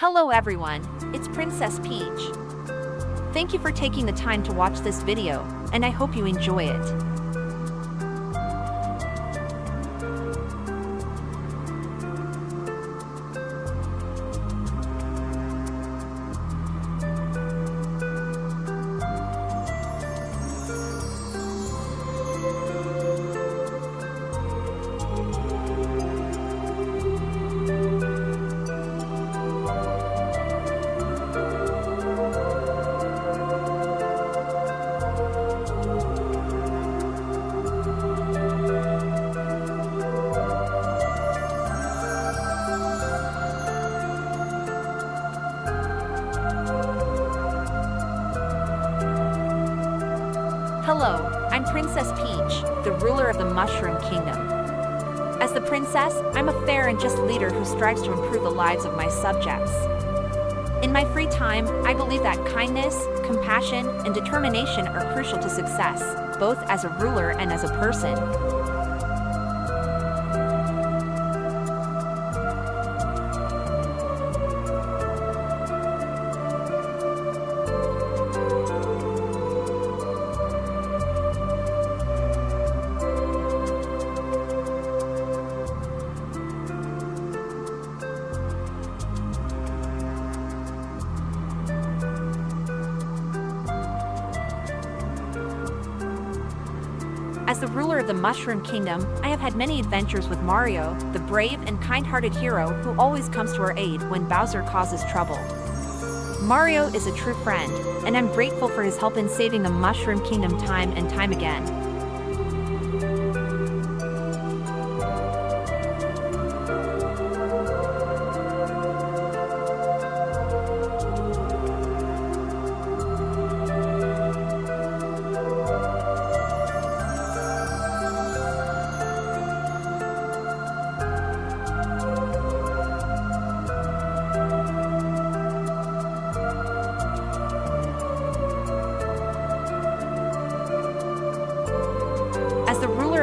Hello everyone, it's Princess Peach. Thank you for taking the time to watch this video, and I hope you enjoy it. Hello, I'm Princess Peach, the ruler of the Mushroom Kingdom. As the princess, I'm a fair and just leader who strives to improve the lives of my subjects. In my free time, I believe that kindness, compassion, and determination are crucial to success, both as a ruler and as a person. As the ruler of the Mushroom Kingdom, I have had many adventures with Mario, the brave and kind-hearted hero who always comes to our aid when Bowser causes trouble. Mario is a true friend, and I'm grateful for his help in saving the Mushroom Kingdom time and time again.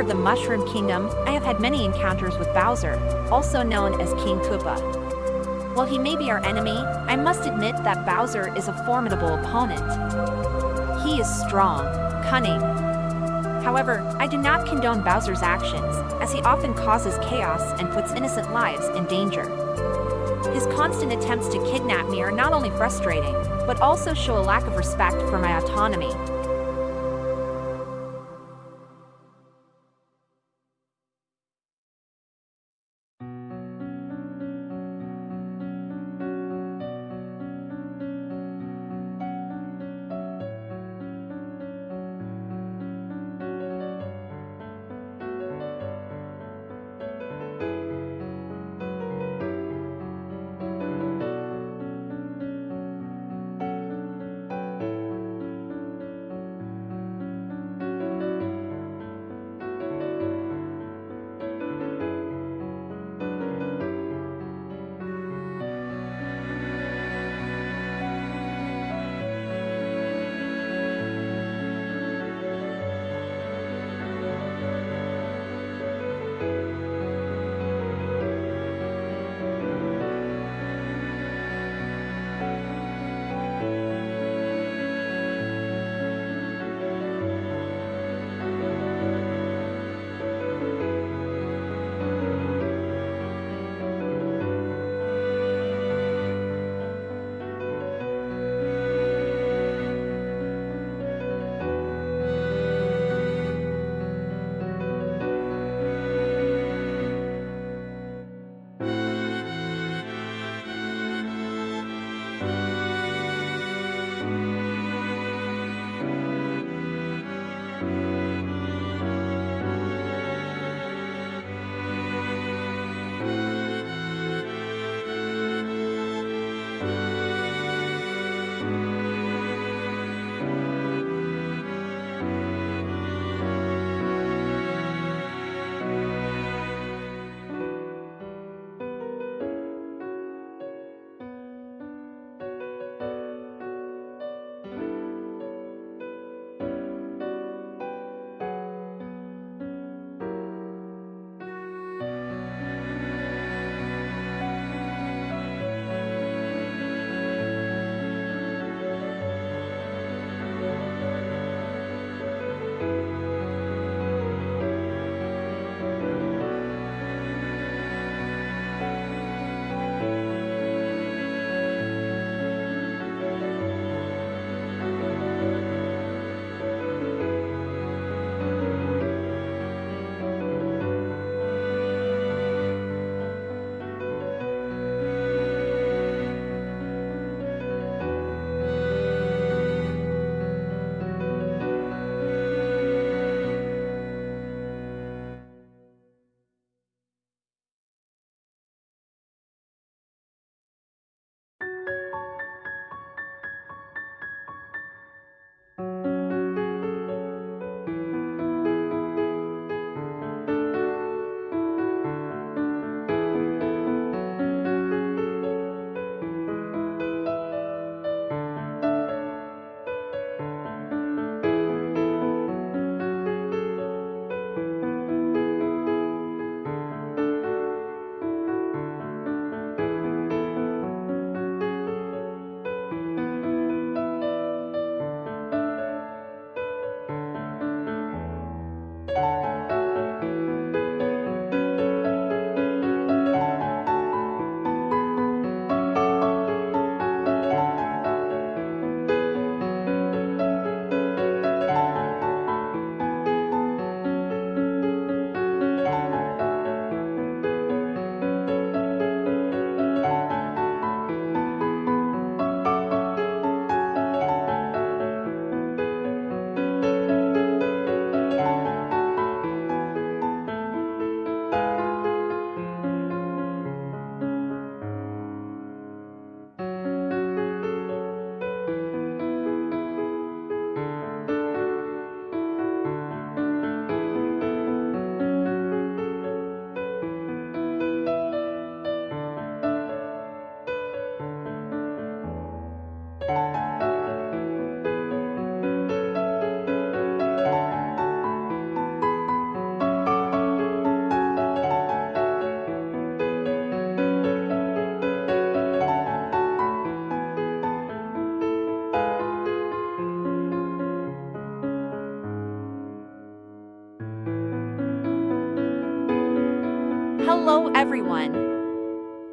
The Mushroom Kingdom, I have had many encounters with Bowser, also known as King Koopa. While he may be our enemy, I must admit that Bowser is a formidable opponent. He is strong, cunning. However, I do not condone Bowser's actions, as he often causes chaos and puts innocent lives in danger. His constant attempts to kidnap me are not only frustrating, but also show a lack of respect for my autonomy.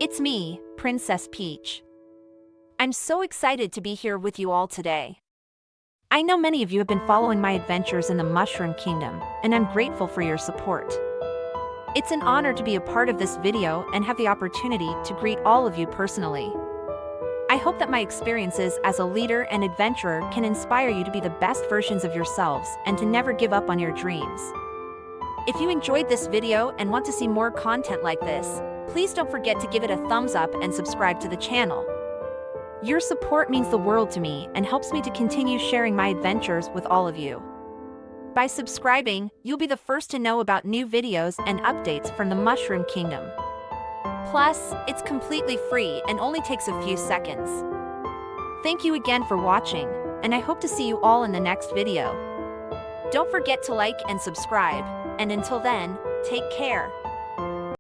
It's me, Princess Peach. I'm so excited to be here with you all today. I know many of you have been following my adventures in the Mushroom Kingdom, and I'm grateful for your support. It's an honor to be a part of this video and have the opportunity to greet all of you personally. I hope that my experiences as a leader and adventurer can inspire you to be the best versions of yourselves and to never give up on your dreams. If you enjoyed this video and want to see more content like this, please don't forget to give it a thumbs up and subscribe to the channel. Your support means the world to me and helps me to continue sharing my adventures with all of you. By subscribing, you'll be the first to know about new videos and updates from the Mushroom Kingdom. Plus, it's completely free and only takes a few seconds. Thank you again for watching, and I hope to see you all in the next video. Don't forget to like and subscribe, and until then, take care.